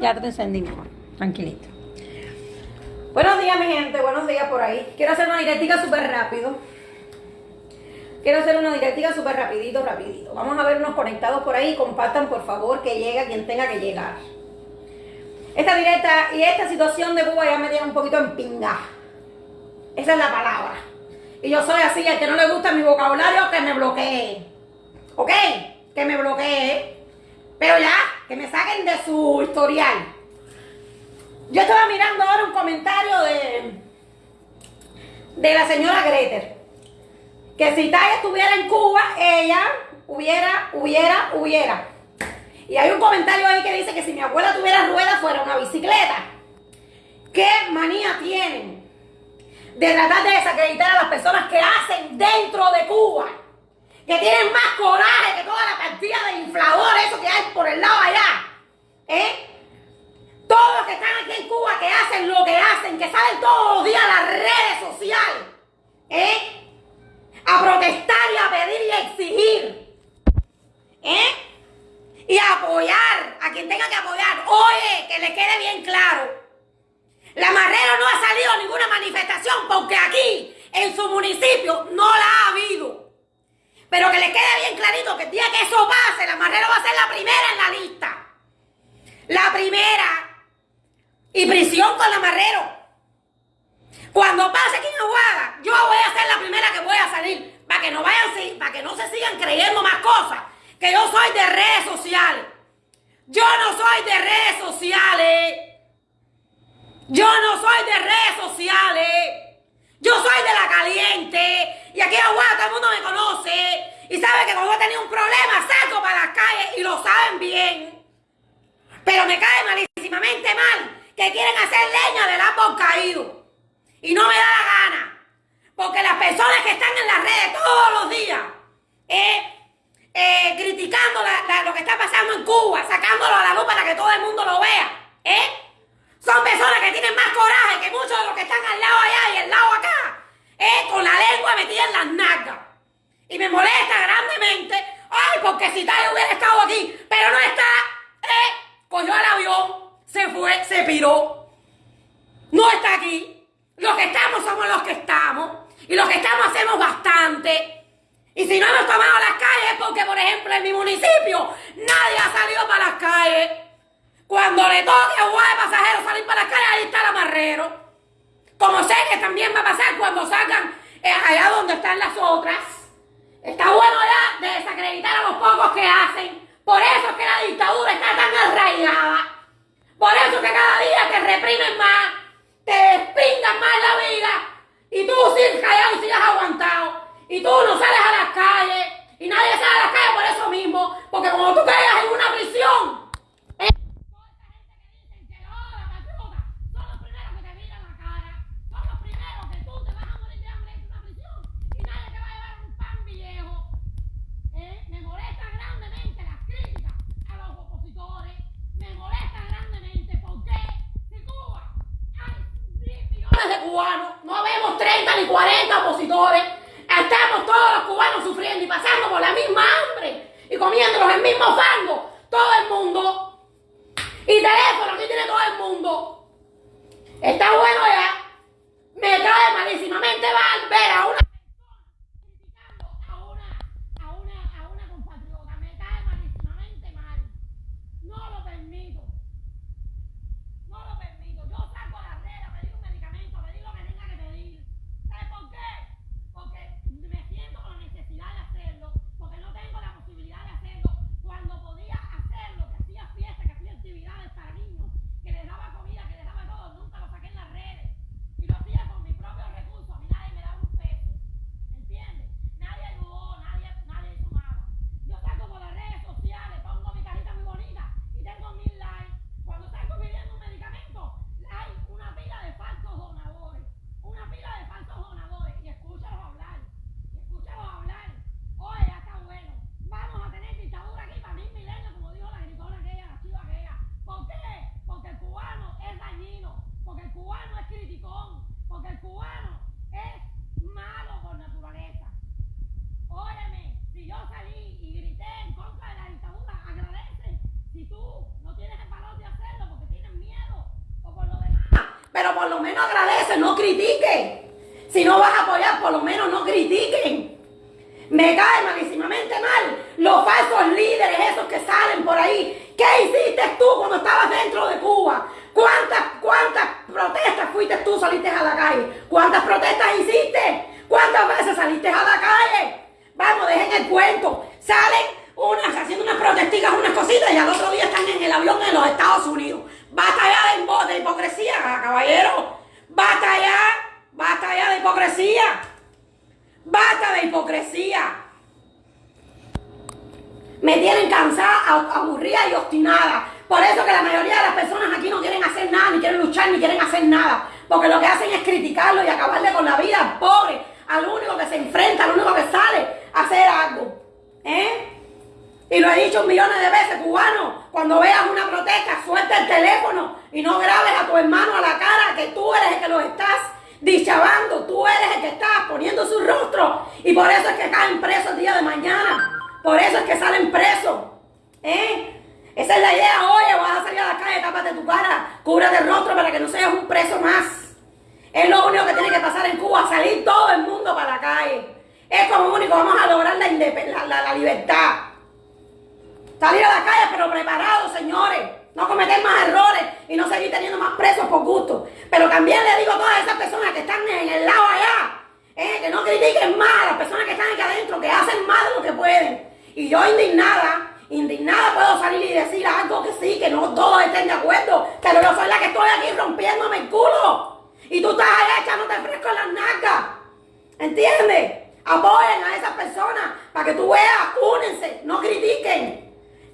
Ya te encendí. Tranquilito. Buenos días, mi gente. Buenos días por ahí. Quiero hacer una directica súper rápido. Quiero hacer una directica súper rapidito, rapidito. Vamos a ver unos conectados por ahí. Compartan, por favor, que llegue quien tenga que llegar. Esta directa y esta situación de Cuba ya me tiene un poquito en pinga. Esa es la palabra. Y yo soy así, el que no le gusta mi vocabulario, que me bloquee. ¿Ok? Que me bloquee. Pero ya, que me saquen de su historial. Yo estaba mirando ahora un comentario de, de la señora Greter. Que si Taya estuviera en Cuba, ella hubiera, hubiera, hubiera. Y hay un comentario ahí que dice que si mi abuela tuviera ruedas fuera una bicicleta. ¿Qué manía tienen de tratar de desacreditar a las personas que hacen dentro de Cuba? Que tienen más coraje que toda la cantidad de infladores, eso que hay por el lado allá. ¿Eh? Todos los que están aquí en Cuba, que hacen lo que hacen, que salen todos los días a las redes sociales. ¿Eh? A protestar y a pedir y a exigir. ¿Eh? y apoyar a quien tenga que apoyar. Oye, que le quede bien claro. La Marrero no ha salido a ninguna manifestación porque aquí, en su municipio, no la ha habido. Pero que le quede bien clarito que el día que eso pase, la Marrero va a ser la primera en la lista. La primera. Y prisión con la Marrero. Cuando pase aquí en Aguada, yo voy a ser la primera que voy a salir. Para que no vayan, para que no se sigan creyendo más cosas que yo soy de redes sociales. Yo no soy de redes sociales. Yo no soy de redes sociales. Yo soy de la caliente. Y aquí en Aguada todo el mundo me conoce. Y sabe que cuando he tenido un problema salgo para las calles y lo saben bien. Pero me cae malísimamente mal que quieren hacer leña del árbol caído. Y no me da la gana. Porque las personas que están en las redes todos los días, eh, eh, criticando lo que está pasando en Cuba, sacándolo a la luz para que todo el mundo lo vea, ¿eh? Son personas que tienen más coraje que muchos de los que están al lado allá y al lado acá, ¿eh? Con la lengua metida en las nalgas. Y me molesta grandemente, ay, porque si tal hubiera estado aquí, pero no está, ¿eh? Cogió el avión, se fue, se piró. No está aquí. Los que estamos somos los que estamos. Y los que estamos hacemos bastante. Y si no hemos tomado las calles porque, por ejemplo, en mi municipio nadie ha salido para las calles. Cuando le toque a de pasajeros salir para las calles, ahí está el amarrero. Como sé que también va a pasar cuando salgan eh, allá donde están las otras. Está bueno ya de desacreditar a los pocos que hacen. Por eso es que la dictadura está tan arraigada. Por eso que cada día te reprimen más, te despingan más la vida. Y tú sigues callado y aguantado. Y tú no sales a las calles. Y nadie sale a las calles por eso mismo. Porque como tú caigas en una prisión, 30 ni 40 opositores. Estamos todos los cubanos sufriendo y pasando por la misma hambre y comiéndonos el mismo fango. Todo el mundo. Y teléfono aquí tiene todo el mundo. Está bueno ya. Me cae malísimamente mal. Pero por lo menos agradece, no critique. Si no vas a apoyar, por lo menos no critiquen. Me cae malísimamente mal los falsos líderes, esos que salen por ahí. ¿Qué hiciste tú cuando estabas dentro de Cuba? ¿Cuántas, cuántas protestas fuiste tú, saliste a la calle? ¿Cuántas protestas hiciste? ¿Cuántas veces saliste a la calle? Vamos, dejen el cuento. Salen unas haciendo unas protesticas, unas cositas y al otro día están en el avión en los Estados Unidos. Basta ya de, hipocresía, caballero. Basta ya, basta ya de hipocresía. Basta de hipocresía. Me tienen cansada, aburrida y obstinada. Por eso que la mayoría de las personas aquí no quieren hacer nada, ni quieren luchar, ni quieren hacer nada. Porque lo que hacen es criticarlo y acabarle con la vida al pobre, al único que se enfrenta, al único que sale a hacer algo. ¿Eh? Y lo he dicho millones de veces, cubano, cuando veas una protesta, suelta el teléfono y no grabes a tu hermano a la cara que tú eres el que lo estás dichabando, tú eres el que estás poniendo su rostro. Y por eso es que caen presos el día de mañana. Por eso es que salen presos. ¿Eh? Esa es la idea. Oye, vas a salir a la calle, tápate tu cara, cúbrate el rostro para que no seas un preso más. Es lo único que tiene que pasar en Cuba, salir todo el mundo para la calle. Es como único, vamos a lograr la, la, la libertad. Salir a la calle, pero preparados, señores no cometer más errores y no seguir teniendo más presos por gusto. Pero también le digo a todas esas personas que están en el lado allá, eh, que no critiquen más a las personas que están aquí adentro, que hacen más de lo que pueden. Y yo indignada, indignada puedo salir y decir algo que sí, que no todos estén de acuerdo, pero yo soy la que estoy aquí rompiéndome el culo. Y tú estás allá echándote fresco en las nalgas. ¿Entiendes? Apoyen a esas personas para que tú veas, únense, no critiquen.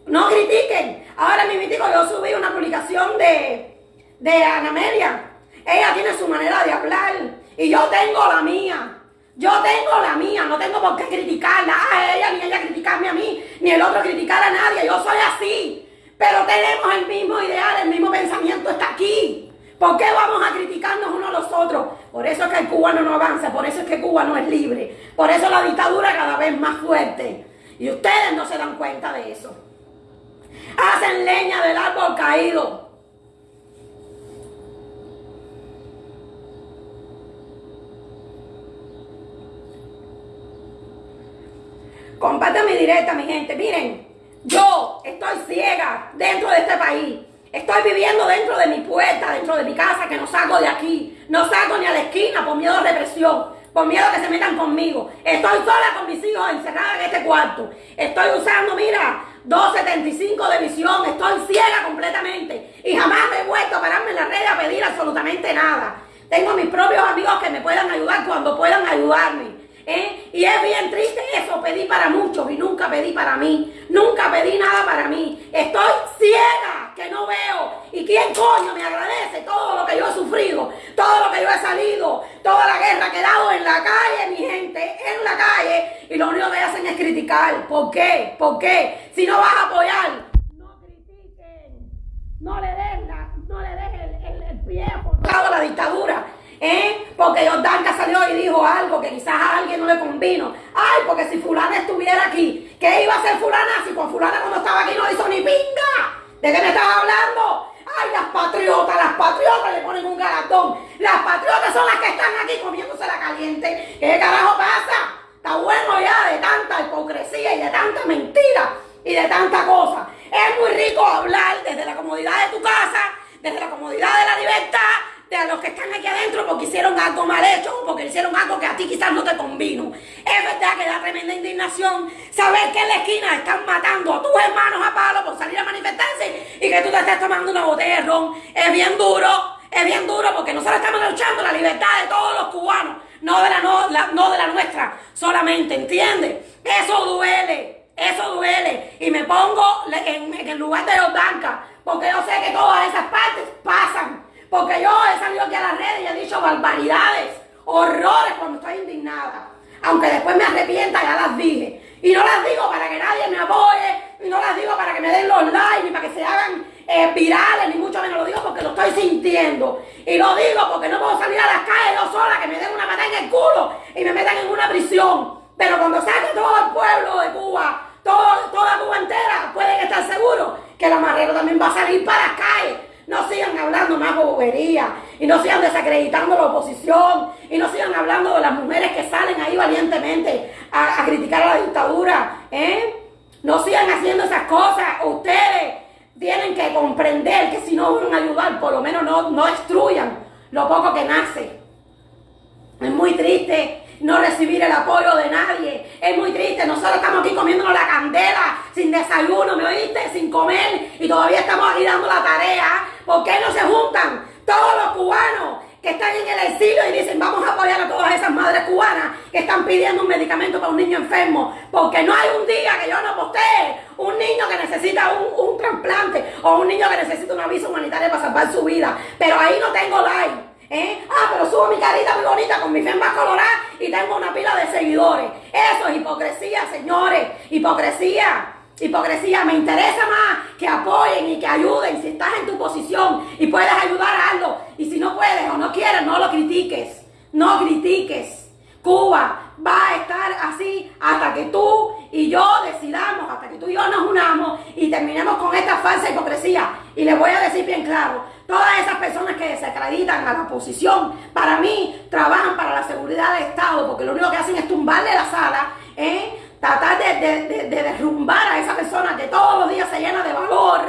No critiquen. Ahora mi mítico yo subí una publicación de, de Ana Amelia. Ella tiene su manera de hablar y yo tengo la mía. Yo tengo la mía, no tengo por qué criticarla a ella, ni ella criticarme a mí, ni el otro criticar a nadie. Yo soy así. Pero tenemos el mismo ideal, el mismo pensamiento está aquí. ¿Por qué vamos a criticarnos unos a los otros? Por eso es que el cubano no avanza, por eso es que Cuba no es libre, por eso la dictadura cada vez más fuerte. Y ustedes no se dan cuenta de eso hacen leña del árbol caído. Comparte mi directa, mi gente. Miren, yo estoy ciega dentro de este país. Estoy viviendo dentro de mi puerta, dentro de mi casa, que no salgo de aquí. No salgo ni a la esquina por miedo a represión, por miedo a que se metan conmigo. Estoy sola con mis hijos encerrada en este cuarto. Estoy usando, mira, 275 de visión, estoy ciega completamente y jamás me he vuelto a pararme en la red a pedir absolutamente nada. Tengo mis propios amigos que me puedan ayudar cuando puedan ayudarme. ¿Eh? Y es bien triste eso, pedí para muchos y nunca pedí para mí, nunca pedí nada para mí. Estoy ciega, que no veo. ¿Y quién coño me agradece todo lo que yo he sufrido, todo lo que yo he salido, toda la guerra que he dado en la calle, mi gente, en la calle? Y lo único que hacen es criticar. ¿Por qué? ¿Por qué? Si no vas a apoyar, no critiquen, no le den, no le den el, el, pie por la dictadura. ¿Eh? Porque Jordanka salió y dijo algo que quizás a alguien no le convino. Ay, porque si fulana estuviera aquí, ¿qué iba a hacer fulana si con fulana cuando estaba aquí no hizo ni pinga? ¿De qué me estás hablando? Ay, las patriotas, las patriotas le ponen un garatón. Las patriotas son las que están aquí comiéndose la caliente. ¿Qué carajo pasa? Está bueno ya de tanta hipocresía y de tanta mentira y de tanta cosa. Es muy rico hablar desde la comodidad de tu casa, desde la comodidad de la libertad, los que están aquí adentro porque hicieron algo mal hecho o porque hicieron algo que a ti quizás no te convino. Es verdad que da tremenda indignación saber que en la esquina están matando a tus hermanos a palo por salir a manifestarse y que tú te estés tomando una botella de ron. Es bien duro, es bien duro porque nosotros estamos luchando la libertad de todos los cubanos, no de la, no, de la nuestra solamente, ¿entiendes? Eso duele, eso duele. Y me pongo en, el lugar de los bancas porque yo sé que todas esas partes pasan porque yo he salido aquí a las redes y he dicho barbaridades, horrores cuando estoy indignada. Aunque después me arrepienta, ya las dije. Y no las digo para que nadie me apoye, y no las digo para que me den los likes, ni para que se hagan eh, virales, ni mucho menos lo digo porque lo estoy sintiendo. Y lo digo porque no puedo salir a las calles yo sola, que me den una patada en el culo y me metan en una prisión. Pero cuando salga todo el pueblo de Cuba, todo, toda Cuba entera, pueden estar seguros que el amarrero también va a salir para las calles No sigan hablando más bobería y no sigan desacreditando la oposición y no sigan hablando de las mujeres que salen ahí valientemente a, criticar a la dictadura. ¿eh? No sigan haciendo esas cosas. Ustedes tienen que comprender que si no van a ayudar, por lo menos no, no destruyan lo poco que nace. Es muy triste no recibir el apoyo de nadie. Es muy triste. Nosotros estamos aquí comiéndonos la candela, sin desayuno, ¿me oíste? Sin comer. Y todavía estamos aquí dando la tarea. ¿Por qué no se juntan todos los cubanos que están en el exilio y dicen vamos a apoyar a todas esas madres cubanas que están pidiendo un medicamento para un niño enfermo? Porque no hay un día que yo no postee un niño que necesita un, un trasplante o un niño que necesita una visa humanitaria para salvar su vida. Pero ahí no tengo like. ¿Eh? Ah, pero subo mi carita muy bonita con mi femba colorada y tengo una pila de seguidores. Eso es hipocresía, señores. Hipocresía. Hipocresía. Me interesa más que apoyen y que ayuden. Si estás en tu posición y puedes ayudar, a algo. Y si no puedes o no quieres, no lo critiques. No critiques. Cuba va a estar así hasta que tú y yo decidamos, hasta que tú y yo nos unamos y terminemos con esta falsa hipocresía. Y les voy a decir bien claro, todas esas personas que desacreditan a la oposición, para mí trabajan para la seguridad del Estado, porque lo único que hacen es tumbarle la sala, ¿eh? Tratar de, derrumbar a esa persona que todos los días se llena de valor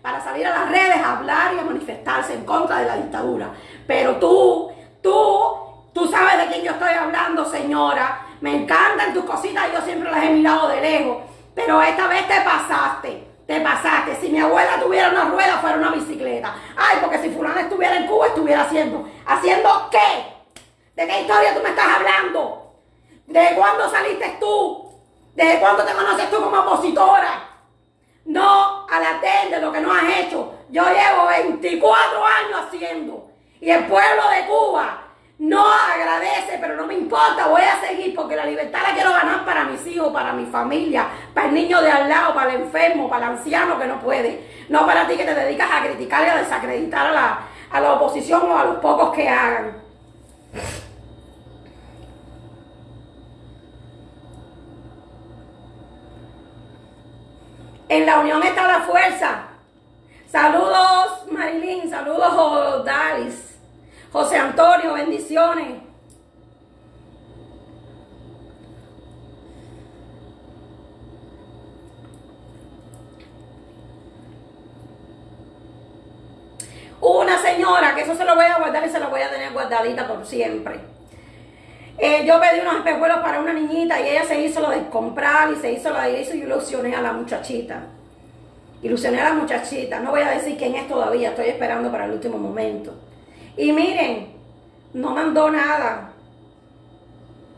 para salir a las redes a hablar y a manifestarse en contra de la dictadura. Pero tú, tú Tú sabes de quién yo estoy hablando, señora. Me encantan tus cositas, yo siempre las he mirado de lejos. Pero esta vez te pasaste. Te pasaste. Si mi abuela tuviera una rueda, fuera una bicicleta. Ay, porque si fulana estuviera en Cuba, estuviera haciendo. ¿Haciendo qué? ¿De qué historia tú me estás hablando? ¿De cuándo saliste tú? ¿Desde cuándo te conoces tú como opositora? No a la de lo que no has hecho. Yo llevo 24 años haciendo. Y el pueblo de Cuba no agradece, pero no me importa, voy a seguir porque la libertad la quiero ganar para mis hijos, para mi familia, para el niño de al lado, para el enfermo, para el anciano que no puede. No para ti que te dedicas a criticar y a desacreditar a la, a la oposición o a los pocos que hagan. En la unión está la fuerza. Saludos Marilyn, saludos Dalis. José Antonio, bendiciones. Una señora, que eso se lo voy a guardar y se lo voy a tener guardadita por siempre. Eh, yo pedí unos espejuelos para una niñita y ella se hizo lo de comprar y se hizo lo de eso y ilusioné a la muchachita. Ilusioné a la muchachita. No voy a decir quién es todavía, estoy esperando para el último momento. Y miren, no mandó nada.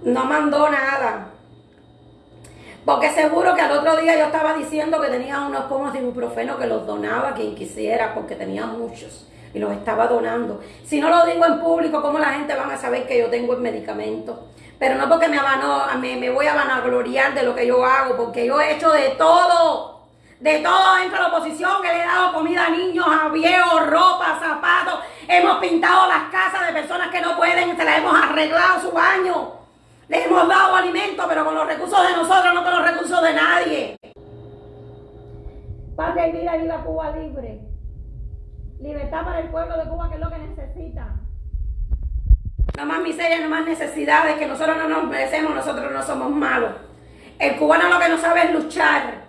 No mandó nada. Porque seguro que al otro día yo estaba diciendo que tenía unos pomos de ibuprofeno que los donaba quien quisiera, porque tenía muchos y los estaba donando. Si no lo digo en público, ¿cómo la gente va a saber que yo tengo el medicamento? Pero no porque me, me, me voy a vanagloriar de lo que yo hago, porque yo he hecho de todo de todo dentro de la oposición, que le he dado comida a niños, a viejos, ropa, zapatos. Hemos pintado las casas de personas que no pueden, se las hemos arreglado su baño. Les hemos dado alimento, pero con los recursos de nosotros, no con los recursos de nadie. Patria y vida, viva Cuba libre. Libertad para el pueblo de Cuba, que es lo que necesita. No más miseria, no más necesidades, que nosotros no nos merecemos, nosotros no somos malos. El cubano lo que no sabe es luchar.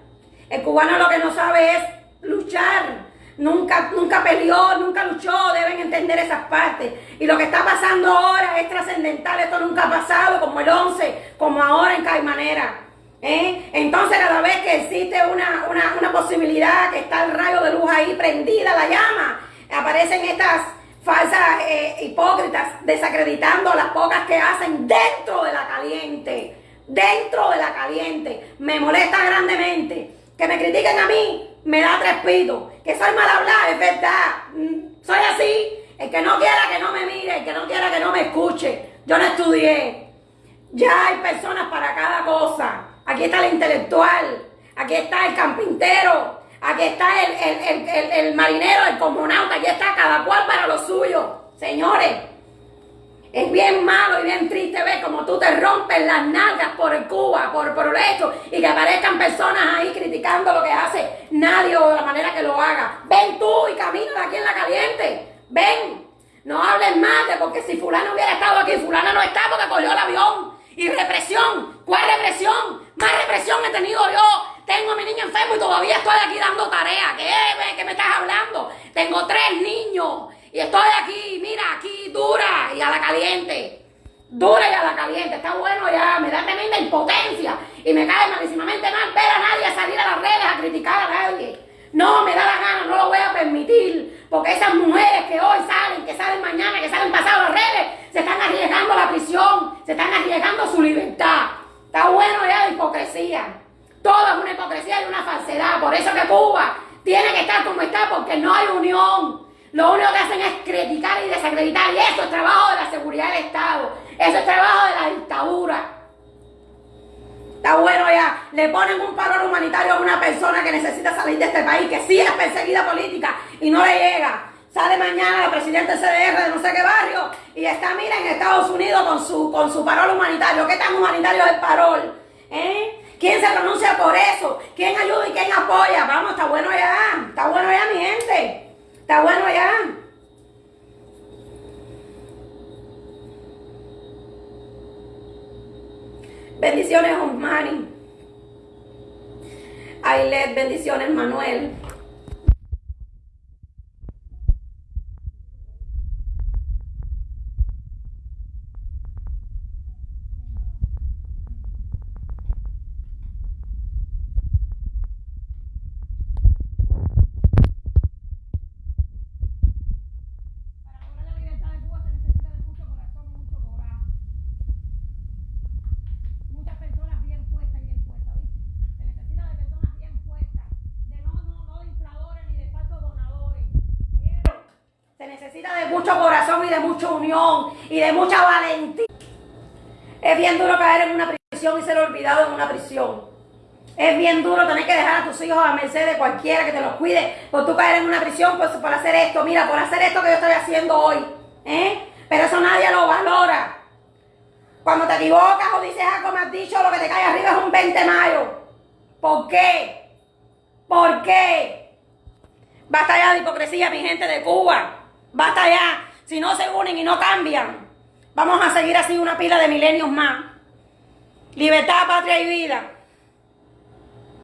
El cubano lo que no sabe es luchar. Nunca, nunca peleó, nunca luchó, deben entender esas partes. Y lo que está pasando ahora es trascendental, esto nunca ha pasado, como el 11, como ahora en Caimanera. ¿eh? Entonces cada vez que existe una, una, posibilidad que está el rayo de luz ahí prendida, la llama, aparecen estas falsas eh, hipócritas desacreditando las pocas que hacen dentro de la caliente. Dentro de la caliente. Me molesta grandemente que me critiquen a mí, me da tres pitos. Que soy mal hablar, es verdad. Mm, soy así. El que no quiera que no me mire, el que no quiera que no me escuche. Yo no estudié. Ya hay personas para cada cosa. Aquí está el intelectual, aquí está el campintero, aquí está el, el marinero, el cosmonauta, aquí está cada cual para lo suyo. Señores, Es bien malo y bien triste ver como tú te rompes las nalgas por el Cuba, por, por esto, y que aparezcan personas ahí criticando lo que nadie o de la manera que lo haga. Ven tú y camina de aquí en la caliente. Ven. No hables más de porque si fulano hubiera estado aquí, fulana no está porque cogió el avión. Y represión. ¿Cuál represión? Más represión he tenido yo. Tengo a mi niño enfermo y todavía estoy aquí dando tarea. ¿Qué, ¿Qué me estás hablando? Tengo tres niños y estoy aquí, mira, aquí dura y a la caliente. Dura y a la caliente. Está bueno ya, me da tremenda impotencia. Y me cae malísimamente mal ver a nadie salir a las redes a criticar a nadie. No, me da la gana, no lo voy a permitir. Porque esas mujeres que hoy salen, que salen mañana, que salen pasado a las redes, se están arriesgando la prisión, se están arriesgando su libertad. Está bueno ya la hipocresía. Todo es una hipocresía y una falsedad. Por eso que Cuba tiene que estar como está, porque no hay unión. Lo único que hacen es criticar y desacreditar. Y eso es trabajo de la seguridad del Estado. Eso es trabajo de la dictadura. Está bueno ya. Le ponen un paro humanitario a una persona que necesita salir de este país, que sí es perseguida política y no le llega. Sale mañana la presidenta CDR de no sé qué barrio y está, mira, en Estados Unidos con su, con su parol humanitario. ¿Qué tan humanitario es el parol? ¿Eh? ¿Quién se pronuncia por eso? ¿Quién ayuda y quién apoya? Vamos, está bueno ya. Está bueno ya, mi gente. Está bueno ya. Bendiciones, Osmani. Ailet, bendiciones, Manuel. necesita de mucho corazón y de mucha unión y de mucha valentía. Es bien duro caer en una prisión y ser olvidado en una prisión. Es bien duro tener que dejar a tus hijos a merced de cualquiera que te los cuide por tú caer en una prisión por, por hacer esto. Mira, por hacer esto que yo estoy haciendo hoy. ¿eh? Pero eso nadie lo valora. Cuando te equivocas o dices algo más dicho, lo que te cae arriba es un 20 de mayo. ¿Por qué? ¿Por qué? Basta ya de hipocresía, mi gente de Cuba. Basta ya. Si no se unen y no cambian, vamos a seguir así una pila de milenios más. Libertad, patria y vida.